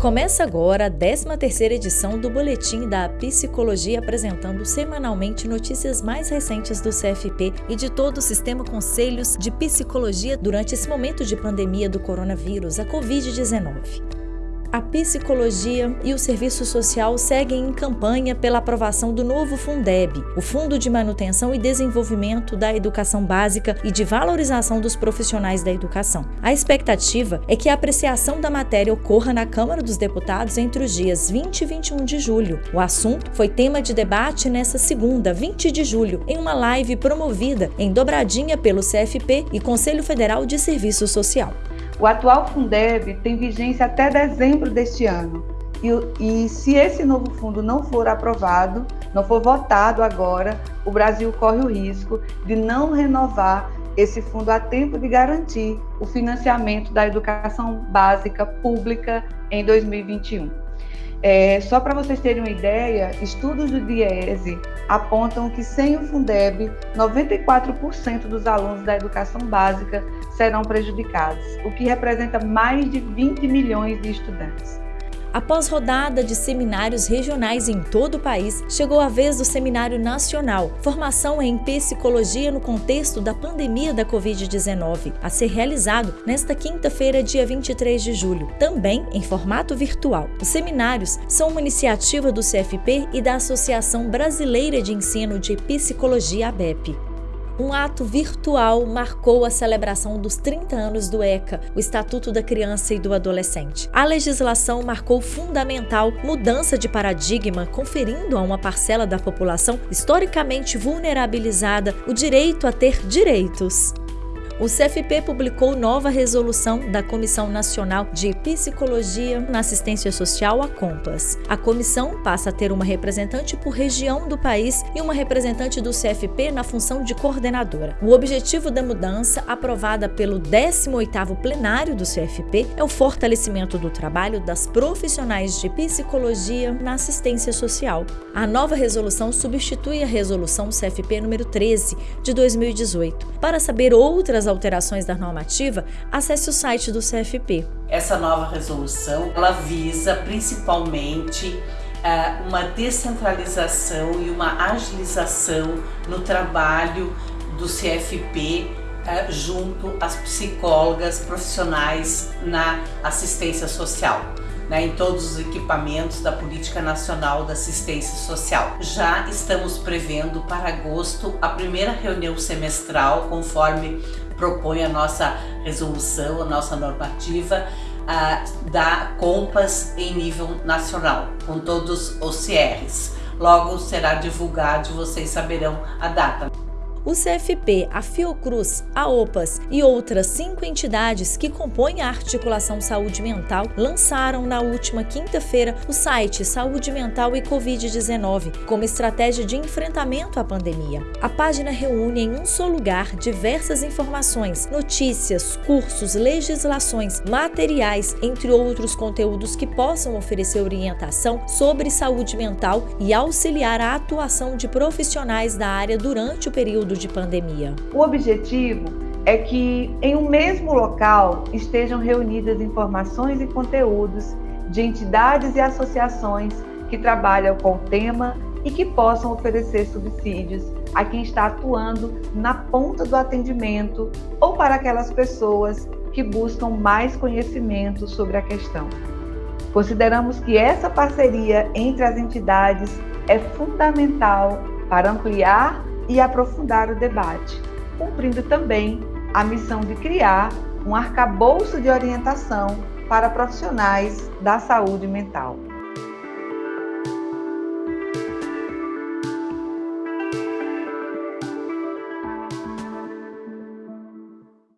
Começa agora a 13ª edição do Boletim da Psicologia apresentando semanalmente notícias mais recentes do CFP e de todo o sistema Conselhos de Psicologia durante esse momento de pandemia do coronavírus, a Covid-19. A psicologia e o serviço social seguem em campanha pela aprovação do novo Fundeb, o Fundo de Manutenção e Desenvolvimento da Educação Básica e de Valorização dos Profissionais da Educação. A expectativa é que a apreciação da matéria ocorra na Câmara dos Deputados entre os dias 20 e 21 de julho. O assunto foi tema de debate nesta segunda, 20 de julho, em uma live promovida em Dobradinha pelo CFP e Conselho Federal de Serviço Social. O atual Fundeb tem vigência até dezembro deste ano. E, e, se esse novo fundo não for aprovado, não for votado agora, o Brasil corre o risco de não renovar esse fundo a tempo de garantir o financiamento da educação básica pública em 2021. É, só para vocês terem uma ideia, estudos do DIESE apontam que sem o Fundeb, 94% dos alunos da educação básica serão prejudicados, o que representa mais de 20 milhões de estudantes. Após rodada de seminários regionais em todo o país, chegou a vez do Seminário Nacional, Formação em Psicologia no contexto da pandemia da Covid-19, a ser realizado nesta quinta-feira, dia 23 de julho, também em formato virtual. Os seminários são uma iniciativa do CFP e da Associação Brasileira de Ensino de Psicologia, ABEP um ato virtual marcou a celebração dos 30 anos do ECA, o Estatuto da Criança e do Adolescente. A legislação marcou fundamental mudança de paradigma, conferindo a uma parcela da população historicamente vulnerabilizada o direito a ter direitos o CFP publicou nova resolução da Comissão Nacional de Psicologia na Assistência Social, a COMPAS. A comissão passa a ter uma representante por região do país e uma representante do CFP na função de coordenadora. O objetivo da mudança, aprovada pelo 18º plenário do CFP, é o fortalecimento do trabalho das profissionais de psicologia na assistência social. A nova resolução substitui a resolução CFP número 13 de 2018. Para saber outras alterações da normativa, acesse o site do CFP. Essa nova resolução, ela visa principalmente uh, uma descentralização e uma agilização no trabalho do CFP eh, junto às psicólogas profissionais na assistência social né, em todos os equipamentos da Política Nacional da Assistência Social. Já estamos prevendo para agosto a primeira reunião semestral, conforme propõe a nossa resolução, a nossa normativa, uh, da Compas em nível nacional, com todos os CRs. Logo será divulgado e vocês saberão a data o CFP, a Fiocruz, a OPAS e outras cinco entidades que compõem a articulação saúde mental lançaram na última quinta-feira o site Saúde Mental e Covid-19 como estratégia de enfrentamento à pandemia. A página reúne em um só lugar diversas informações, notícias, cursos, legislações, materiais, entre outros conteúdos que possam oferecer orientação sobre saúde mental e auxiliar a atuação de profissionais da área durante o período período de pandemia? O objetivo é que em um mesmo local estejam reunidas informações e conteúdos de entidades e associações que trabalham com o tema e que possam oferecer subsídios a quem está atuando na ponta do atendimento ou para aquelas pessoas que buscam mais conhecimento sobre a questão. Consideramos que essa parceria entre as entidades é fundamental para ampliar e aprofundar o debate, cumprindo também a missão de criar um arcabouço de orientação para profissionais da saúde mental.